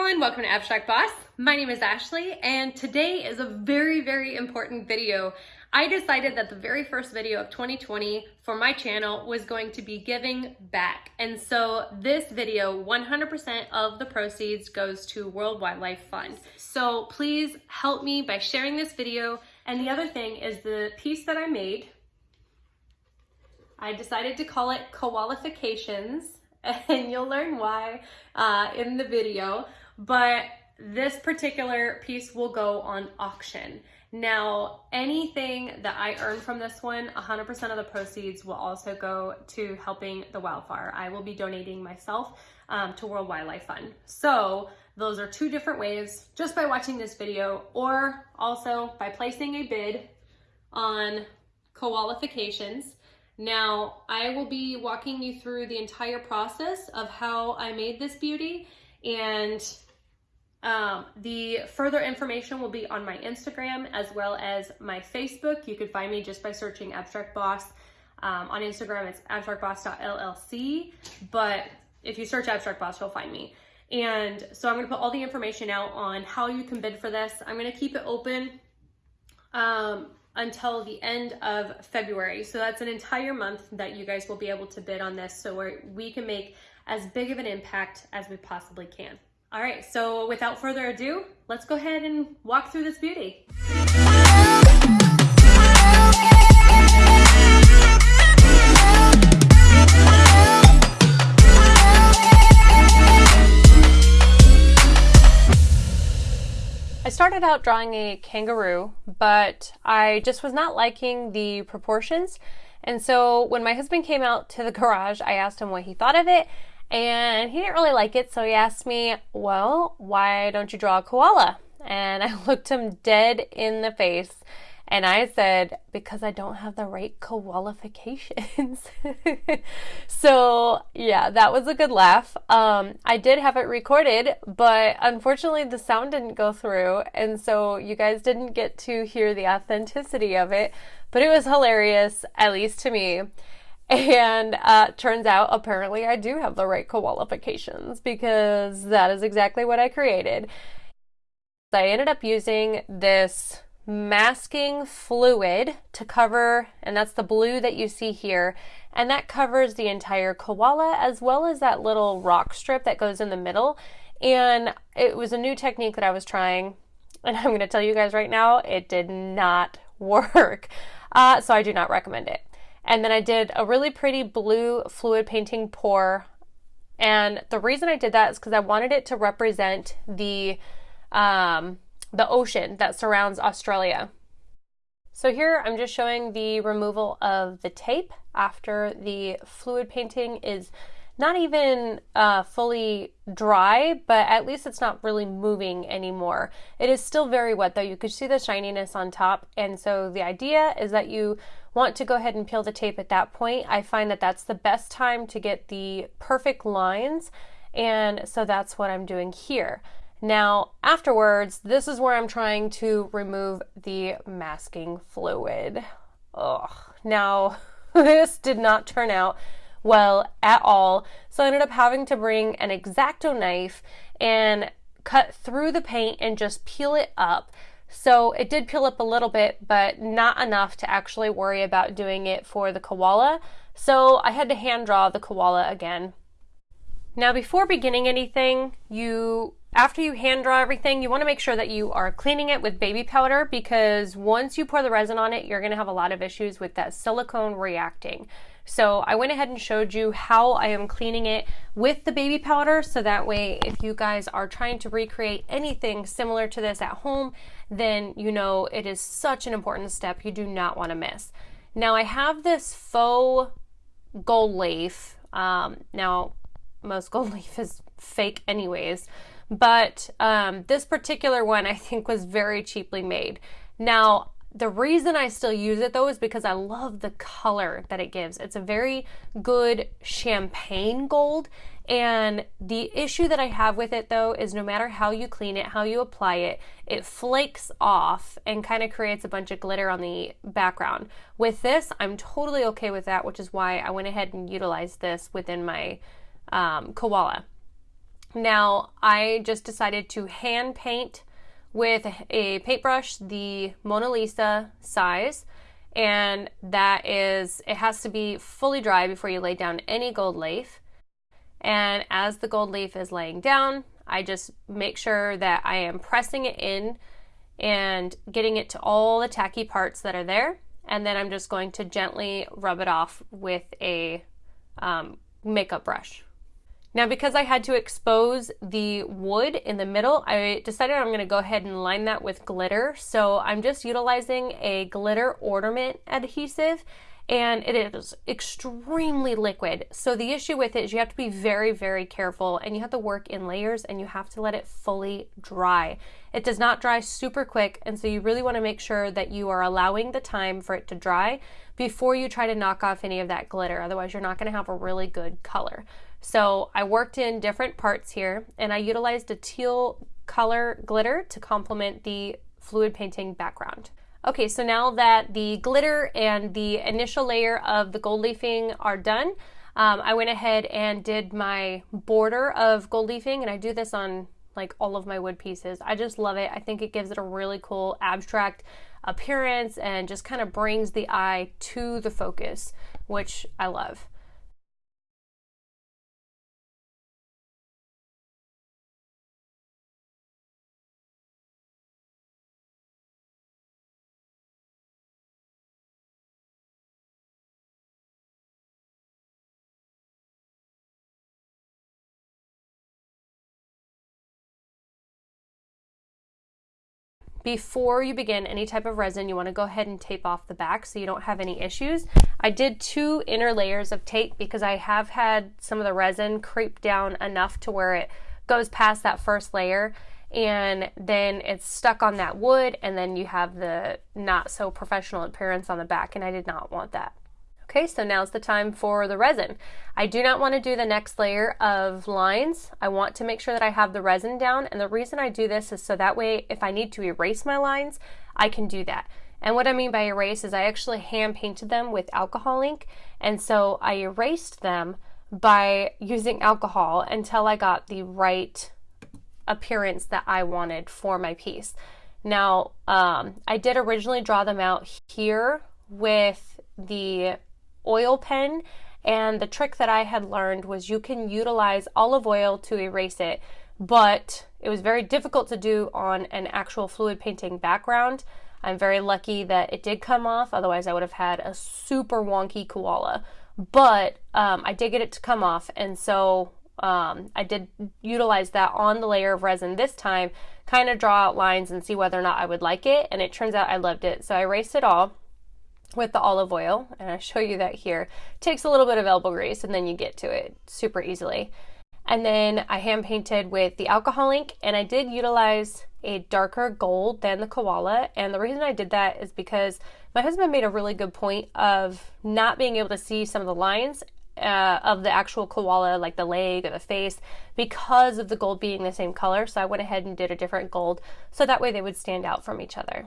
everyone, welcome to Abstract Boss. My name is Ashley and today is a very, very important video. I decided that the very first video of 2020 for my channel was going to be giving back. And so this video, 100% of the proceeds goes to World Wildlife Fund. So please help me by sharing this video. And the other thing is the piece that I made, I decided to call it Koalifications and you'll learn why uh, in the video. But this particular piece will go on auction. Now, anything that I earn from this one, 100% of the proceeds will also go to helping the wildfire. I will be donating myself um, to World Wildlife Fund. So those are two different ways, just by watching this video or also by placing a bid on Koalifications. Now, I will be walking you through the entire process of how I made this beauty and um, the further information will be on my Instagram as well as my Facebook. You can find me just by searching Abstract Boss. Um, on Instagram, it's abstractboss.llc, but if you search Abstract Boss, you'll find me. And so I'm gonna put all the information out on how you can bid for this. I'm gonna keep it open um, until the end of February. So that's an entire month that you guys will be able to bid on this so we can make as big of an impact as we possibly can. All right, so without further ado, let's go ahead and walk through this beauty. I started out drawing a kangaroo, but I just was not liking the proportions. And so when my husband came out to the garage, I asked him what he thought of it, and he didn't really like it, so he asked me, Well, why don't you draw a koala? And I looked him dead in the face and I said, Because I don't have the right qualifications. so, yeah, that was a good laugh. Um, I did have it recorded, but unfortunately, the sound didn't go through, and so you guys didn't get to hear the authenticity of it, but it was hilarious, at least to me. And uh, turns out, apparently, I do have the right qualifications because that is exactly what I created. I ended up using this masking fluid to cover, and that's the blue that you see here, and that covers the entire koala as well as that little rock strip that goes in the middle. And it was a new technique that I was trying, and I'm going to tell you guys right now, it did not work. Uh, so I do not recommend it. And then I did a really pretty blue fluid painting pour. And the reason I did that is because I wanted it to represent the, um, the ocean that surrounds Australia. So here I'm just showing the removal of the tape after the fluid painting is not even uh, fully dry, but at least it's not really moving anymore. It is still very wet though. You could see the shininess on top. And so the idea is that you want to go ahead and peel the tape at that point. I find that that's the best time to get the perfect lines. And so that's what I'm doing here. Now, afterwards, this is where I'm trying to remove the masking fluid. Ugh. Now, this did not turn out well at all. So I ended up having to bring an X-Acto knife and cut through the paint and just peel it up. So it did peel up a little bit, but not enough to actually worry about doing it for the koala. So I had to hand draw the koala again. Now before beginning anything, you after you hand draw everything, you want to make sure that you are cleaning it with baby powder because once you pour the resin on it, you're going to have a lot of issues with that silicone reacting. So I went ahead and showed you how I am cleaning it with the baby powder so that way if you guys are trying to recreate anything similar to this at home, then you know it is such an important step you do not want to miss. Now I have this faux gold leaf. Um, now most gold leaf is fake anyways, but um, this particular one I think was very cheaply made. Now the reason I still use it though is because I love the color that it gives. It's a very good champagne gold. And the issue that I have with it though is no matter how you clean it, how you apply it, it flakes off and kind of creates a bunch of glitter on the background. With this, I'm totally okay with that, which is why I went ahead and utilized this within my um, koala. Now, I just decided to hand paint with a paintbrush the Mona Lisa size and that is it has to be fully dry before you lay down any gold leaf. And as the gold leaf is laying down I just make sure that I am pressing it in and getting it to all the tacky parts that are there. And then I'm just going to gently rub it off with a um, makeup brush now because I had to expose the wood in the middle, I decided I'm going to go ahead and line that with glitter. So I'm just utilizing a glitter ornament adhesive and it is extremely liquid. So the issue with it is you have to be very, very careful and you have to work in layers and you have to let it fully dry. It does not dry super quick and so you really want to make sure that you are allowing the time for it to dry before you try to knock off any of that glitter. Otherwise you're not going to have a really good color. So I worked in different parts here and I utilized a teal color glitter to complement the fluid painting background. Okay, so now that the glitter and the initial layer of the gold leafing are done, um, I went ahead and did my border of gold leafing and I do this on like all of my wood pieces. I just love it. I think it gives it a really cool abstract appearance and just kind of brings the eye to the focus, which I love. Before you begin any type of resin, you want to go ahead and tape off the back so you don't have any issues. I did two inner layers of tape because I have had some of the resin creep down enough to where it goes past that first layer and then it's stuck on that wood and then you have the not so professional appearance on the back and I did not want that. Okay, so now's the time for the resin. I do not want to do the next layer of lines. I want to make sure that I have the resin down, and the reason I do this is so that way if I need to erase my lines, I can do that. And what I mean by erase is I actually hand painted them with alcohol ink, and so I erased them by using alcohol until I got the right appearance that I wanted for my piece. Now, um, I did originally draw them out here with the oil pen and the trick that I had learned was you can utilize olive oil to erase it, but it was very difficult to do on an actual fluid painting background. I'm very lucky that it did come off, otherwise I would have had a super wonky koala. But um, I did get it to come off, and so um, I did utilize that on the layer of resin this time, kind of draw out lines and see whether or not I would like it, and it turns out I loved it. So I erased it all with the olive oil, and I show you that here. It takes a little bit of elbow grease and then you get to it super easily. And then I hand painted with the alcohol ink and I did utilize a darker gold than the koala. And the reason I did that is because my husband made a really good point of not being able to see some of the lines uh, of the actual koala, like the leg or the face, because of the gold being the same color. So I went ahead and did a different gold so that way they would stand out from each other.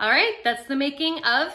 All right, that's the making of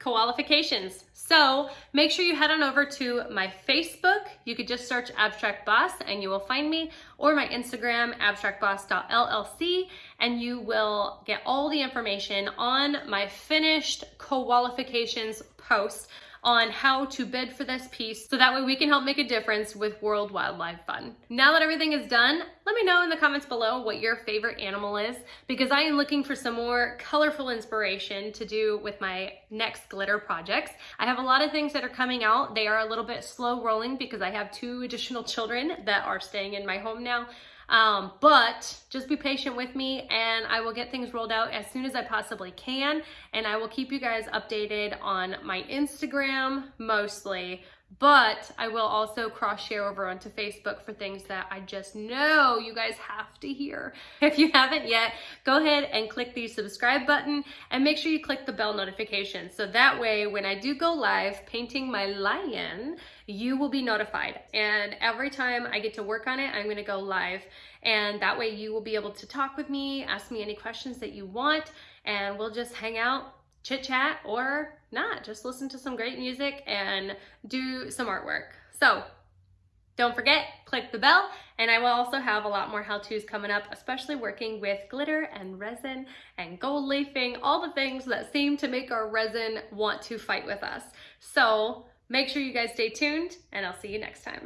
Koalifications. So make sure you head on over to my Facebook. You could just search Abstract Boss and you will find me, or my Instagram, abstractboss.llc, and you will get all the information on my finished Koalifications post on how to bid for this piece so that way we can help make a difference with World Wildlife Fund. Now that everything is done, let me know in the comments below what your favorite animal is because I am looking for some more colorful inspiration to do with my next glitter projects. I have a lot of things that are coming out. They are a little bit slow rolling because I have two additional children that are staying in my home now. Um, but just be patient with me and I will get things rolled out as soon as I possibly can. And I will keep you guys updated on my Instagram mostly, but I will also cross share over onto Facebook for things that I just know you guys have to hear. If you haven't yet, go ahead and click the subscribe button and make sure you click the bell notification. So that way, when I do go live painting my lion, you will be notified. And every time I get to work on it, I'm gonna go live. And that way you will be able to talk with me, ask me any questions that you want, and we'll just hang out chit chat or not, just listen to some great music and do some artwork. So don't forget, click the bell, and I will also have a lot more how-tos coming up, especially working with glitter and resin and gold leafing, all the things that seem to make our resin want to fight with us. So make sure you guys stay tuned, and I'll see you next time.